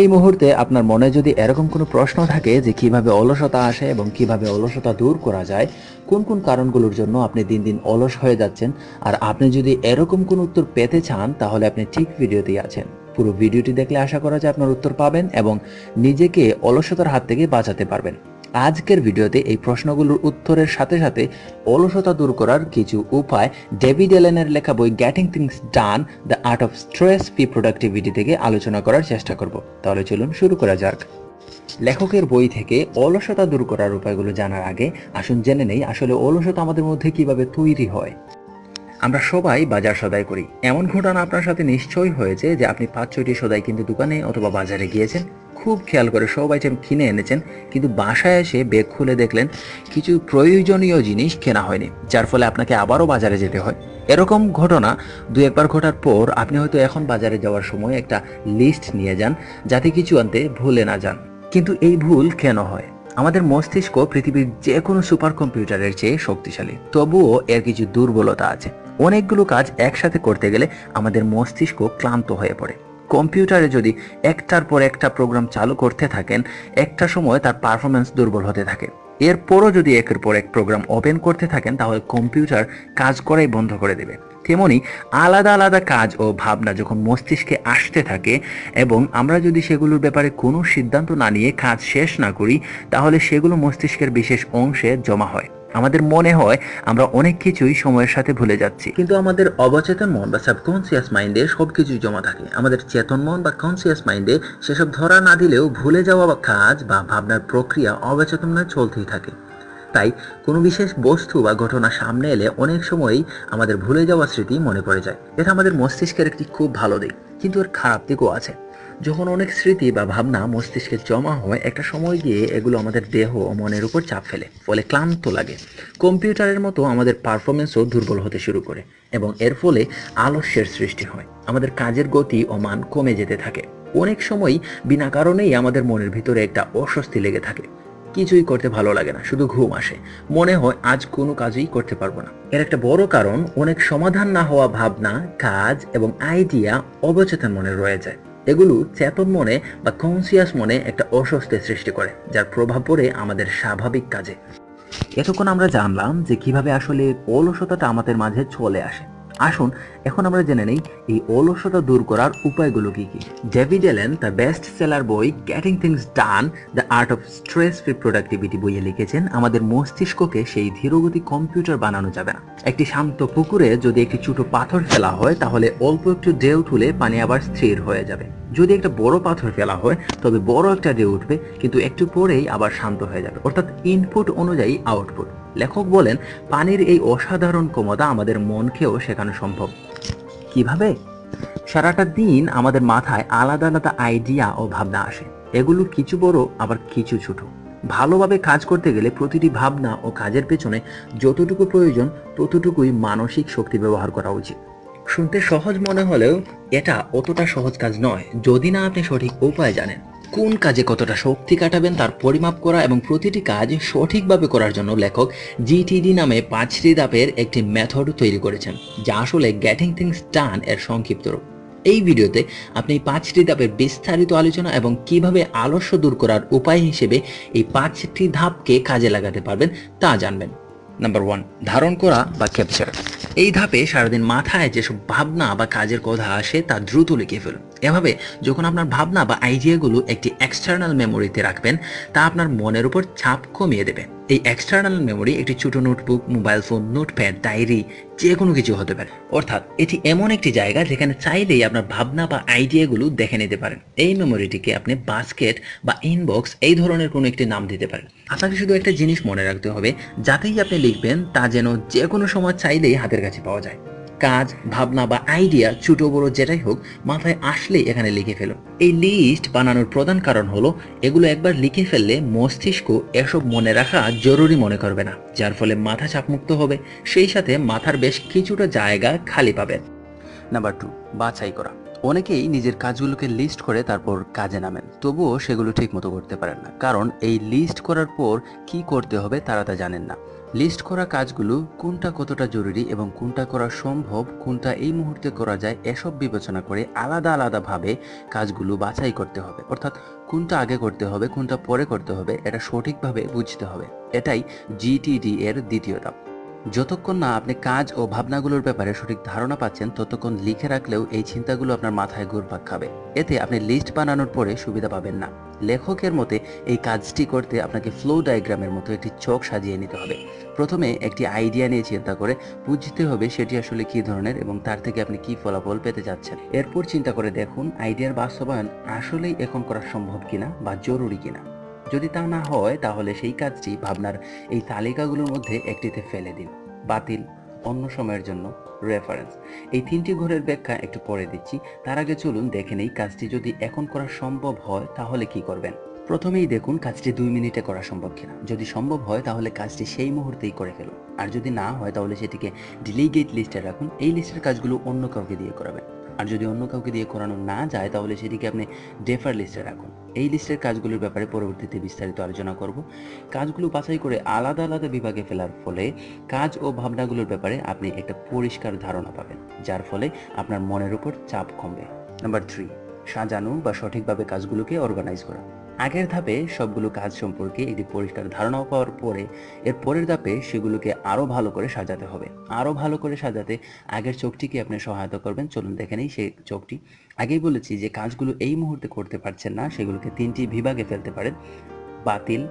এই মুহূর্তে আপনার মনে যদি এরকম কোনো প্রশ্ন থাকে যে কীভাবে অলসতা আসে এবং কীভাবে অলসতা দূর করা যায়, কোন কোন কারণগুলোর জন্য আপনি দিন দিন অলস হয়ে যাচ্ছেন, আর আপনি যদি এরকম কোন উত্তর পেতে চান, তাহলে আপনি ঠিক ভিডিওতেই আছেন। পুরো ভিডিওটি দেখলে আশা করা যায় আপনার উত্তর পাবেন এবং নিজেকে অলসতার হাত থেকে বাঁচাতে পারবেন। আজকের ভিডিওতে এই প্রশ্নগুলোর উত্তরের সাথে সাথে অলসতা দূর করার কিছু উপায় ডেভিড এলেনের লেখা বই getting things done the art of stress free productivity থেকে আলোচনা করার চেষ্টা করব। তাহলে চলুন শুরু করা যাক। লেখকের বই থেকে অলসতা দূর করার উপায়গুলো জানার আগে আসুন জেনে নেই আসলে অলসতা আমাদের মধ্যে কীভাবে তৈরি হয়। আমরা সবাই বাজার সদাই করি। এমন ঘটনা আপনার সাথে নিশ্চয়ই হয়েছে যে আপনি পাঁচ ছয়টি সদাই কিন্তু দোকানে অথবা বাজারে গিয়েছেন। খুব খেয়াল করে, সব আইটেম কিনে এনেছেন, কিন্তু বাসায় এসে বেগ খুলে দেখলেন কিছু প্রয়োজনীয় জিনিস কেনা হয়নি, যার ফলে আপনাকে আবারও বাজারে যেতে হয়। এরকম ঘটনা দু একবার ঘটার পর আপনি হয়তো এখন বাজারে যাওয়ার সময় একটা লিস্ট নিয়ে যান, যাতে কিছু আনতে ভুলে না যান। কিন্তু এই ভুল কেন হয়? আমাদের মস্তিষ্ক পৃথিবীর যে কোনো সুপার কম্পিউটারের চেয়ে শক্তিশালী, তবুও এর কিছু দুর্বলতা আছে। অনেকগুলো কাজ একসাথে করতে গেলে আমাদের মস্তিষ্ক ক্লান্ত হয়ে পড়ে। কম্পিউটারে যদি একটার পর একটা প্রোগ্রাম চালু করতে থাকেন, একটা সময় তার পারফরমেন্স দুর্বল হতে থাকে। এরপরও যদি একের পর এক প্রোগ্রাম ওপেন করতে থাকেন, তাহলে কম্পিউটার কাজ করাই বন্ধ করে দেবে। তেমনি আলাদা আলাদা কাজ ও ভাবনা যখন মস্তিষ্কে আসতে থাকে এবং আমরা যদি সেগুলোর ব্যাপারে কোনো সিদ্ধান্ত না নিয়ে কাজ শেষ না করি, তাহলে সেগুলো মস্তিষ্কের বিশেষ অংশে জমা হয়। আমাদের মনে হয় আমরা অনেক কিছুই সময়ের সাথে ভুলে যাচ্ছি। কিন্তু আমাদের অবচেতন মন বা সাবকনসিয়াস মাইন্ডে সব কিছুই জমা থাকে। আমাদের চেতন মন বা কনসিয়াস মাইন্ডে সেসব ধরা না দিলেও ভুলে যাওয়া বা কাজ বা ভাবনার প্রক্রিয়া অবচেতন চলতেই থাকে। তাই কোনো বিশেষ বস্তু বা ঘটনা সামনে এলে অনেক সময়ই আমাদের ভুলে যাওয়া স্মৃতি মনে পড়ে যায়। এটা আমাদের মস্তিষ্কের একটি খুব ভালো দিক। কিন্তু এর খারাপ দিকও আছে। যখন অনেক স্মৃতি বা ভাবনা মস্তিষ্কে জমা হয়, একটা সময় গিয়ে এগুলো আমাদের দেহ ও মনের উপর চাপ ফেলে, ফলে ক্লান্ত লাগে। কম্পিউটারের মতো আমাদের পারফরমেন্সও দুর্বল হতে শুরু করে এবং এর ফলে আলস্যের সৃষ্টি হয়। আমাদের কাজের গতি ও মান কমে যেতে থাকে। অনেক সময় বিনা কারণেই আমাদের মনের ভিতরে একটা অস্বস্তি লেগে থাকে। কিছুই করতে ভালো লাগে না, শুধু ঘুম আসে। মনে হয় আজ কোনো কাজই করতে পারব না। এর একটা বড় কারণ, অনেক সমাধান না হওয়া ভাবনা, কাজ এবং আইডিয়া অবচেতন মনে রয়ে যায়। এগুলো চেতন মনে বা কনসিয়াস মনে একটা অস্বস্তি সৃষ্টি করে, যার প্রভাব পড়ে আমাদের স্বাভাবিক কাজে। এতক্ষণ আমরা জানলাম যে কীভাবে আসলে অলসতাটা আমাদের মাঝে চলে আসে। আসুন, এখন আমরা জেনে নেই এই অলসতা দূর করার উপায়গুলো কি কি। ডেভিড এলেন তার বেস্ট সেলার বই getting things done the art of stress free productivity বইয়ে লিখেছেন, আমাদের মস্তিষ্ককে সেই ধীরগতি কম্পিউটার বানানো যাবে না। একটি শান্ত পুকুরে যদি একটি ছোট পাথর ফেলা হয়, তাহলে অল্প একটু ঢেউ তুলে পানি আবার স্থির হয়ে যাবে। যদি একটা বড় পাথর ফেলা হয়, তবে বড় একটা ঢেউ উঠবে, কিন্তু একটু পরেই আবার শান্ত হয়ে যাবে। অর্থাৎ ইনপুট অনুযায়ী আউটপুট লেখক বলেন, পানির এই অসাধারণ ক্ষমতা আমাদের মনকেও শেখানো সম্ভব। কীভাবে? সারাটা দিন আমাদের মাথায় আলাদা আলাদা আইডিয়া ও ভাবনা আসে। এগুলো কিছু বড়, আবার কিছু ছোট। ভালোভাবে কাজ করতে গেলে প্রতিটি ভাবনা ও কাজের পেছনে যতটুকু প্রয়োজন, ততটুকুই মানসিক শক্তি ব্যবহার করা উচিত। শুনতে সহজ মনে হলেও এটা অতটা সহজ কাজ নয়, যদি না আপনি সঠিক উপায় জানেন। কোন কাজে কতটা শক্তি কাটাবেন তার পরিমাপ করা এবং প্রতিটি কাজ সঠিকভাবে করার জন্য লেখক জিটিডি নামে পাঁচটি ধাপের একটি মেথড তৈরি করেছেন, যা আসলে গ্যাটিং থিংস ডান এর সংক্ষিপ্ত রূপ। এই ভিডিওতে আপনি পাঁচটি ধাপের বিস্তারিত আলোচনা এবং কীভাবে আলস্য দূর করার উপায় হিসেবে এই পাঁচটি ধাপকে কাজে লাগাতে পারবেন তা জানবেন। নাম্বার ওয়ান ধারণ করা বা ক্যাপচার এই ধাপে সারাদিন মাথায় যেসব ভাবনা বা কাজের কথা আসে তা দ্রুত লিখে ফেলুন। এভাবে যখন আপনার ভাবনা বা আইডিয়াগুলো একটি এক্সটার্নাল মেমোরিতে রাখবেন, তা আপনার মনের উপর ছাপ কমিয়ে দেবে। এই এক্সটার্নাল মেমোরি একটি ছোট notebook mobile phone notepad diary যে কোনো কিছু হতে পারে। অর্থাৎ এটি এমন একটি জায়গা যেখানে চাইলেই আপনার ভাবনা বা আইডিয়াগুলো দেখে নিতে পারেন। এই মেমোরিটিকে আপনি বাস্কেট বা ইনবক্স এই ধরনের কোনো একটি নাম দিতে পারেন। আপনাকে শুধু একটা জিনিস মনে রাখতে হবে, যাতেই আপনি লিখবেন তা যেন যে কোনো সময় চাইলেই হাতের কাছে পাওয়া যায়। কাজ, ভাবনা বা আইডিয়া ছোট বড় যেটাই হোক মাথায় আসলেই এখানে লিখে ফেলুন। এই লিস্ট বানানোর প্রধান কারণ হলো এগুলো একবার লিখে ফেললে মস্তিষ্ক এসব মনে রাখা জরুরি মনে করবে না, যার ফলে মাথা চাপমুক্ত হবে, সেই সাথে মাথার বেশ কিছুটা জায়গা খালি পাবেন। নাম্বার টু বাছাই করা। অনেকেই নিজের কাজগুলোকে লিস্ট করে তারপর কাজে নামেন, তবুও সেগুলো ঠিক মতো করতে পারেন না, কারণ এই লিস্ট করার পর কি করতে হবে তারা তা জানেন না। লিস্ট করা কাজগুলো কোনটা কতটা জরুরি এবং কোনটা করা সম্ভব, কোনটা এই মুহূর্তে করা যায়, এসব বিবেচনা করে আলাদা আলাদাভাবে কাজগুলো বাছাই করতে হবে। অর্থাৎ কোনটা আগে করতে হবে, কোনটা পরে করতে হবে, এটা সঠিকভাবে বুঝতে হবে। এটাই জিটিডি এর দ্বিতীয় ধাপ। যতক্ষণ না আপনি কাজ ও ভাবনাগুলোর ব্যাপারে সঠিক ধারণা পাচ্ছেন, ততক্ষণ লিখে রাখলেও এই চিন্তাগুলো আপনার মাথায় ঘুরপাক খাবে। এতে আপনি লিস্ট বানানোর পরে সুবিধা পাবেন না। লেখকের মতে, এই কাজটি করতে আপনাকে ফ্লো ডায়াগ্রামের মতো একটি চোখ সাজিয়ে নিতে হবে। প্রথমে একটি আইডিয়া নিয়ে চিন্তা করে বুঝতে হবে সেটি আসলে কী ধরনের এবং তার থেকে আপনি কি ফলাফল পেতে যাচ্ছেন এরপর চিন্তা করে দেখুন আইডিয়ার বাস্তবায়ন আসলেই এখন করা সম্ভব কিনা বা জরুরি কিনা। যদি তা না হয়, তাহলে সেই কাজটি ভাবনার এই তালিকাগুলোর মধ্যে একটিতে ফেলে দিন। বাতিল, অন্য সময়ের জন্য রেফারেন্স এই তিনটি ঘরের ব্যাখ্যা একটু পরে দিচ্ছি। তার আগে চলুন দেখে নেই, কাজটি যদি এখন করা সম্ভব হয়, তাহলে কি করবেন? প্রথমেই দেখুন কাজটি দুই মিনিটে করা সম্ভব কিনা। যদি সম্ভব হয়, তাহলে কাজটি সেই মুহূর্তেই করে ফেলুন। আর যদি না হয়, তাহলে সেটিকে ডিলিগেট লিস্টে রাখুন। এই লিস্টের কাজগুলো অন্য কাউকে দিয়ে করাবেন। আর যদি অন্য কাউকে দিয়ে করানো না যায়, তাহলে সেটিকে আপনি ডেফার লিস্টে রাখুন। এই লিস্টের কাজগুলোর ব্যাপারে পরবর্তীতে বিস্তারিত আলোচনা করব। কাজগুলো বাছাই করে আলাদা আলাদা বিভাগে ফেলার ফলে কাজ ও ভাবনাগুলোর ব্যাপারে আপনি একটা পরিষ্কার ধারণা পাবেন, যার ফলে আপনার মনের উপর চাপ কমবে। নাম্বার থ্রি সাজানো বা সঠিকভাবে কাজগুলোকে অর্গানাইজ করা। আগের ধাপে সবগুলো কাজ সম্পর্কে একটি পরিষ্কার ধারণা পাওয়ার পরে, এর পরের ধাপে সেগুলোকে আরও ভালো করে সাজাতে হবে। আরও ভালো করে সাজাতে আগের চোখটিকে আপনি সহায়তা করবেন। চলুন দেখে নেই সেই চোখটি। আগেই বলেছি যে কাজগুলো এই মুহূর্তে করতে পারছেন না, সেগুলোকে তিনটি বিভাগে ফেলতে পারেন। বাতিল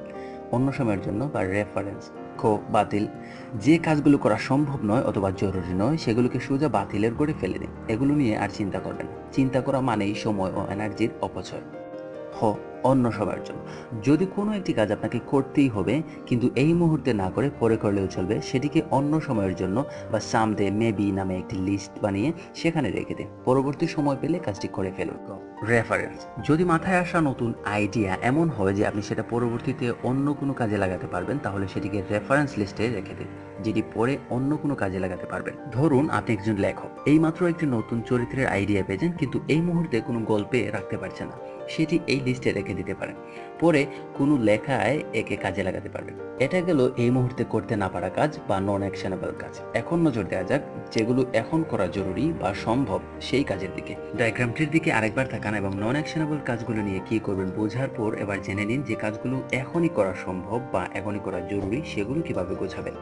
অন্য সময়ের জন্য বা রেফারেন্স খো বাতিল। যে কাজগুলো করা সম্ভব নয় অথবা জরুরি নয়, সেগুলোকে সোজা বাতিলের করে ফেলে দিন। এগুলো নিয়ে আর চিন্তা করবেন চিন্তা করা মানেই সময় ও এনার্জির অপচয়। হ অন্য সবার জন্য। যদি কোনো একটি কাজ আপনাকে করতেই হবে, কিন্তু এই মুহূর্তে না করে পরে করলেও চলবে, সেটিকে অন্য সময়ের জন্য বা সামদে মেবি নামে একটি লিস্ট বানিয়ে সেখানে রেখে দিন। পরবর্তী সময় পেলে কাজটি করে ফেলুন। রেফারেন্স যদি মাথায় আসা নতুন আইডিয়া এমন হয় যে আপনি সেটা পরবর্তীতে অন্য কোনো কাজে লাগাতে পারবেন, তাহলে সেটিকে রেফারেন্স লিস্টে রেখে দিন, যেটি পরে অন্য কোনো কাজে লাগাতে পারবেন। ধরুন আপনি একজন লেখক, এইমাত্র একটি নতুন চরিত্রের আইডিয়া পেয়েছেন, কিন্তু এই মুহূর্তে কোনো গল্পে রাখতে পারছেন না। সেটি এই লিস্টে রেখে দিতে পারেন। পরে কোনো লেখায় একে কাজে লাগাতে পারবেন। এটা গেল এই মুহূর্তে করতে না পারা কাজ বা নন অ্যাকশনেবল কাজ। এখন নজর দেওয়া যাক যেগুলো এখন করা জরুরি বা সম্ভব সেই কাজের দিকে। ডায়াগ্রামটির দিকে আরেকবার তাকান এবং নন অ্যাকশনেবল কাজগুলো নিয়ে কি করবেন বোঝার পর এবার জেনে নিন যে কাজগুলো এখনই করা সম্ভব বা এখনই করা জরুরি সেগুলো কীভাবে গোছাবেন।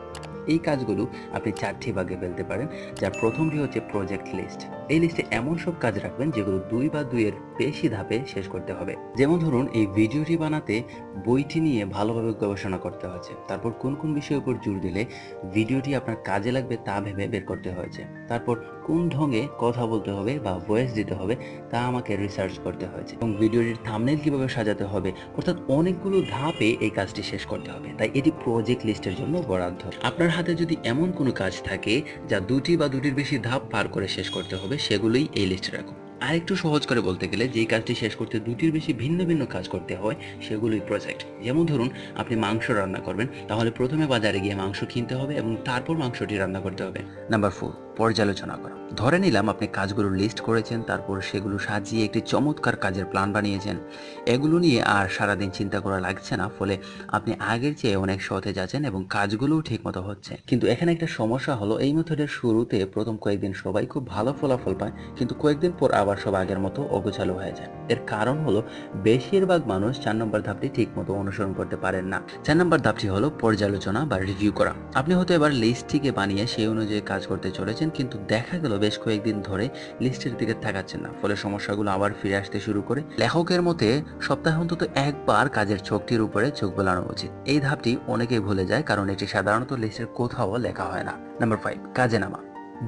এই কাজগুলো আপনি চারটি ভাগে ফেলতে পারেন। যার প্রথমটি হচ্ছে প্রজেক্ট লিস্ট এই লিস্টে এমন সব কাজ রাখবেন যেগুলো দুই বা দুইয়ের বেশি ধাপে শেষ করতে হবে। যেমন ধরুন, এই ভিডিওটি বানাতে বইটি নিয়ে ভালোভাবে গবেষণা করতে হয়েছে। তারপর কোন কোন বিষয়ের উপর জোর দিলে ভিডিওটি আপনার কাজে লাগবে তা ভেবে বের করতে হয়েছে। তারপর কোন ঢঙে কথা বলতে হবে বা ভয়েস দিতে হবে তা আমাকে রিসার্চ করতে হয়েছে। এবং ভিডিওটির থামনেল কীভাবে সাজাতে হবে, অর্থাৎ অনেকগুলো ধাপে এই কাজটি শেষ করতে হবে। তাই এটি প্রজেক্ট লিস্টের জন্য বরাদ্দ। আপনার হাতে যদি এমন কোনো কাজ থাকে যা দুটি বা দুটির বেশি ধাপ পার করে শেষ করতে হবে, সেগুলোই এই লিস্টে রাখুন আর একটু সহজ করে বলতে গেলে, যেই কাজটি শেষ করতে দুটির বেশি ভিন্ন ভিন্ন কাজ করতে হয়, সেগুলোই প্রজেক্ট যেমন ধরুন, আপনি মাংস রান্না করবেন, তাহলে প্রথমে বাজারে গিয়ে মাংস কিনতে হবে এবং তারপর মাংসটি রান্না করতে হবে। নাম্বার ফোর পর্যালোচনা করা। ধরে নিলাম আপনি কাজগুলো লিস্ট করেছেন, তারপর সেগুলো সাজিয়ে একটি চমৎকার কাজের প্ল্যান বানিয়েছেন। এগুলো নিয়ে আর সারাদিন চিন্তা করা লাগছে না, ফলে আপনি আগের চেয়ে অনেক সতেজ আছেন এবং কাজগুলোও ঠিকমতো হচ্ছে। কিন্তু এখানে একটা সমস্যা হলো, এই মেথডের শুরুতে প্রথম কয়েকদিন সবাই খুব ভালো ফলাফল পায়, কিন্তু কয়েকদিন পর আবার সব আগের মতো অগোছালো হয়ে যায়। এর কারণ হলো, বেশিরভাগ মানুষ চার নম্বর ধাপটি ঠিকমতো অনুসরণ করতে পারেন না। চার নম্বর ধাপটি হলো পর্যালোচনা বা রিভিউ করা। আপনি হয়তো এবার লিস্টটিকে বানিয়ে সেই অনুযায়ী কাজ করতে চলেছেন, কিন্তু দেখা গেল বেশ কয়েকদিন ধরে লিস্টের দিকে তাকাচ্ছেন না, ফলে সমস্যাগুলো আবার ফিরে আসতে শুরু করে। লেখকের মতে, সপ্তাহে অন্তত একবার কাজের চোখটির উপরে চোখ বোলানো উচিত। এই ধাপটি অনেকেই ভুলে যায়, কারণ এটি সাধারণত লিস্টের কোথাও লেখা হয় না। নাম্বার ফাইভ কাজে নামা।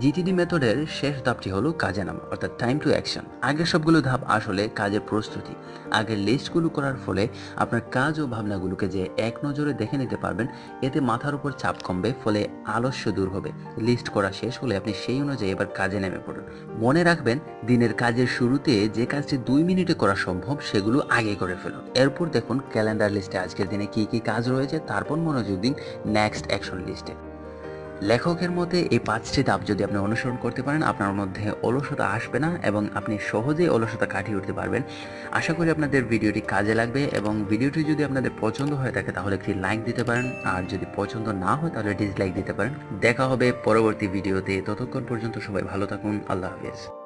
জিটিডি মেথডের শেষ ধাপটি হলো কাজে নামা, অর্থাৎ টাইম টু অ্যাকশন আগের সবগুলো ধাপ আসলে কাজের প্রস্তুতি। আগের লিস্টগুলো করার ফলে আপনার কাজ ও ভাবনাগুলোকে যে এক নজরে দেখে নিতে পারবেন, এতে মাথার উপর চাপ কমবে, ফলে আলস্য দূর হবে। লিস্ট করা শেষ হলে আপনি সেই অনুযায়ী এবার কাজে নেমে পড়ুন। মনে রাখবেন, দিনের কাজের শুরুতে যে কাজটি দুই মিনিটে করা সম্ভব, সেগুলো আগে করে ফেলুন। এরপর দেখুন ক্যালেন্ডার লিস্টে আজকের দিনে কি কি কাজ রয়েছে, তারপর মনোযোগ দিন নেক্সট অ্যাকশন লিস্টে লেখকের মতে, এই পাঁচটি ধাপ যদি আপনি অনুসরণ করতে পারেন, আপনার মধ্যে অলসতা আসবে না এবং আপনি সহজেই অলসতা কাটিয়ে উঠতে পারবেন। আশা করি আপনাদের ভিডিওটি কাজে লাগবে এবং ভিডিওটি যদি আপনাদের পছন্দ হয়ে থাকে, তাহলে একটি লাইক দিতে পারেন। আর যদি পছন্দ না হয়, তাহলে ডিসলাইক দিতে পারেন। দেখা হবে পরবর্তী ভিডিওতে। ততক্ষণ পর্যন্ত সবাই ভালো থাকুন। আল্লাহ হাফিজ।